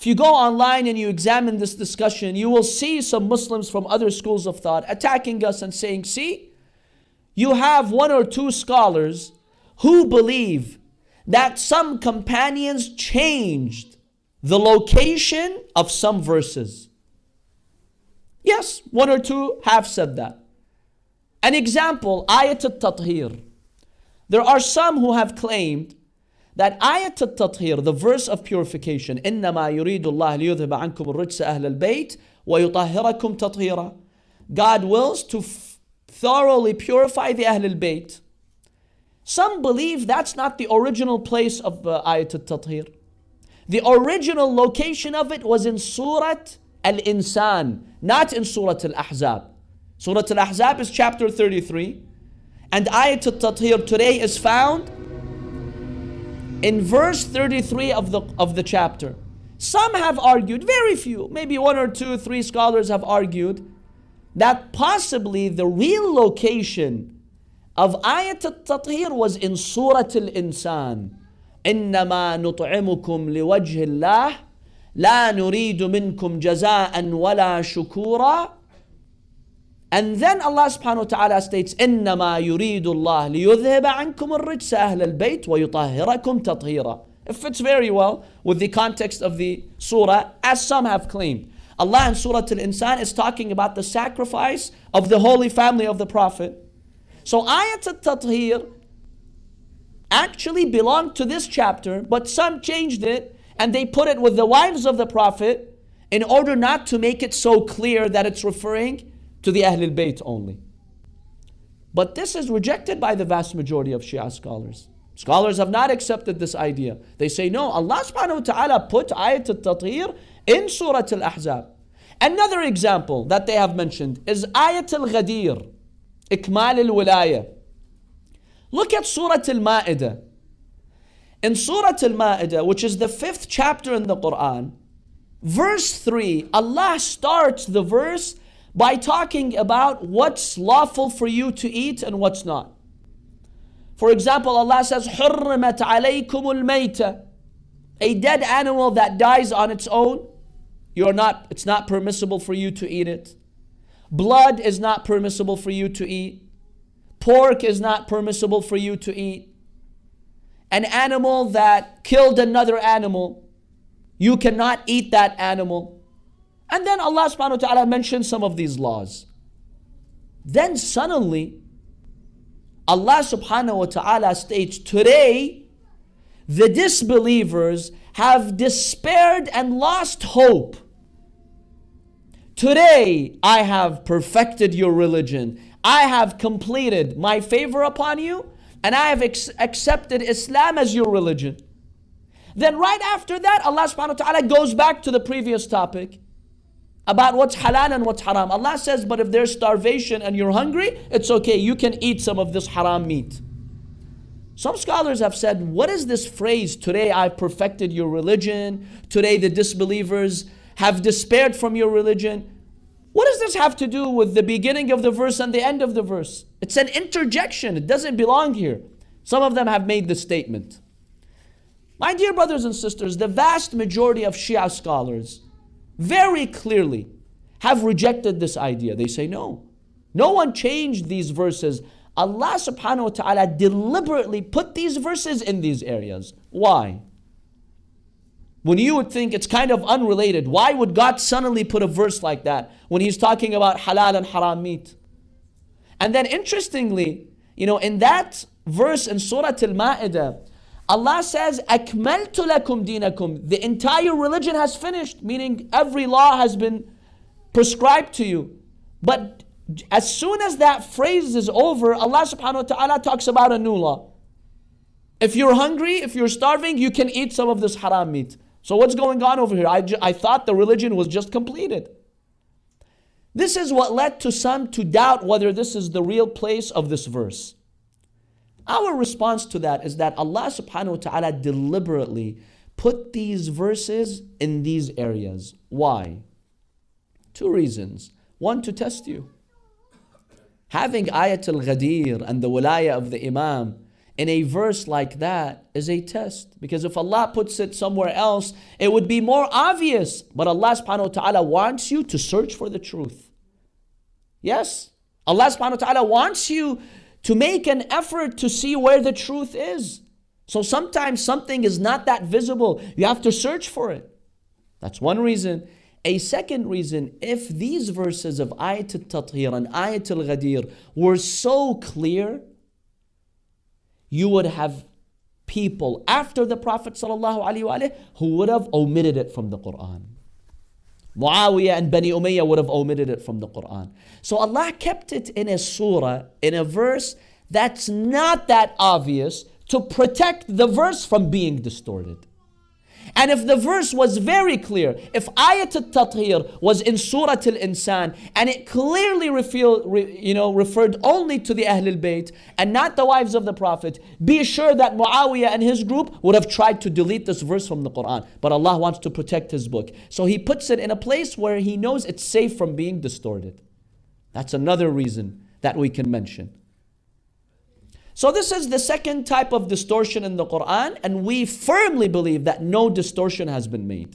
If you go online and you examine this discussion, you will see some Muslims from other schools of thought attacking us and saying, see, you have one or two scholars who believe that some companions changed the location of some verses. Yes, one or two have said that. An example, Ayat al-Tathir. There are some who have claimed that Ayat al-Tathir, the verse of purification, إِنَّمَا يُرِيدُ اللَّهِ لِيُذْهِبَ عَنْكُمُ الرِّجْسَ أَهْلَ الْبَيْتِ وَيُطَهِّرَكُمْ تَطْهِيرًا God wills to thoroughly purify the Ahl al-Bayt. Some believe that's not the original place of uh, Ayat al-Tathir. The original location of it was in Surah Al-Insan, not in Surah Al-Ahzab. Surah Al-Ahzab is chapter 33. And Ayat al-Tathir today is found in verse 33 of the, of the chapter. Some have argued, very few, maybe one or two, three scholars have argued, that possibly the real location of Ayat al-Tathir was in Surah Al-Insan. إنما نطعمكم لوجه الله لا نريد منكم جزاء ولا شكورا and then Allah subhanahu wa ta'ala states, إِنَّمَا يُرِيدُ اللَّهِ لِيُذْهِبَ عَنْكُمُ الرِّجْسَ أَهْلَ الْبَيْتِ وَيُطَهِّرَكُمْ تَطْهِيرًا It fits very well with the context of the surah, as some have claimed. Allah in Surah Al-Insan is talking about the sacrifice of the holy family of the Prophet. So Ayat al-Tathir actually belonged to this chapter, but some changed it and they put it with the wives of the Prophet in order not to make it so clear that it's referring to the Ahlul Bayt only. But this is rejected by the vast majority of Shia scholars. Scholars have not accepted this idea. They say, no, Allah subhanahu wa ta'ala put ayat al-tathir in Surah al-Ahzab. Another example that they have mentioned is ayat al-Ghadir, ikmal al-wilaya. Look at Surah al-Ma'idah. In Surah al-Ma'idah, which is the fifth chapter in the Quran, verse 3, Allah starts the verse by talking about what's lawful for you to eat and what's not. For example, Allah says, حُرِّمَتْ عَلَيْكُمُ الْمَيْتَ A dead animal that dies on its own, you're not, it's not permissible for you to eat it. Blood is not permissible for you to eat. Pork is not permissible for you to eat. An animal that killed another animal, you cannot eat that animal. And then Allah subhanahu wa ta'ala mentioned some of these laws. Then suddenly, Allah subhanahu wa ta'ala states, Today, the disbelievers have despaired and lost hope. Today, I have perfected your religion. I have completed my favor upon you, and I have accepted Islam as your religion. Then, right after that, Allah subhanahu wa ta'ala goes back to the previous topic about what's halal and what's haram. Allah says, but if there's starvation and you're hungry, it's okay. You can eat some of this haram meat. Some scholars have said, what is this phrase, today I've perfected your religion, today the disbelievers have despaired from your religion? What does this have to do with the beginning of the verse and the end of the verse? It's an interjection, it doesn't belong here. Some of them have made the statement. My dear brothers and sisters, the vast majority of Shia scholars very clearly have rejected this idea. They say, no, no one changed these verses. Allah subhanahu wa ta'ala deliberately put these verses in these areas. Why? When you would think it's kind of unrelated, why would God suddenly put a verse like that when He's talking about halal and haram meat? And then interestingly, you know, in that verse in Surah Al Ma'idah, Allah says, Akmaltu lakum dinakum. The entire religion has finished, meaning every law has been prescribed to you. But as soon as that phrase is over, Allah subhanahu wa ta'ala talks about a new law. If you're hungry, if you're starving, you can eat some of this haram meat. So what's going on over here? I, I thought the religion was just completed. This is what led to some to doubt whether this is the real place of this verse. Our response to that is that Allah subhanahu wa ta'ala deliberately put these verses in these areas. Why? Two reasons. One, to test you. Having Ayatul Ghadir and the Walaya of the Imam in a verse like that is a test. Because if Allah puts it somewhere else, it would be more obvious. But Allah subhanahu wa ta'ala wants you to search for the truth. Yes. Allah subhanahu wa ta'ala wants you to make an effort to see where the truth is. So sometimes something is not that visible. You have to search for it. That's one reason. A second reason, if these verses of Ayat al-Tathir and Ayat al-Ghadir were so clear, you would have people after the Prophet ﷺ who would have omitted it from the Quran. Muawiyah and Bani Umayyah would have omitted it from the Quran. So Allah kept it in a surah, in a verse that's not that obvious to protect the verse from being distorted. And if the verse was very clear, if Ayat al-Tathir was in Surah Al-Insan and it clearly revealed, you know, referred only to the Ahlul Bayt and not the wives of the Prophet, be sure that Muawiyah and his group would have tried to delete this verse from the Quran. But Allah wants to protect His book. So He puts it in a place where He knows it's safe from being distorted. That's another reason that we can mention. So this is the second type of distortion in the Quran and we firmly believe that no distortion has been made.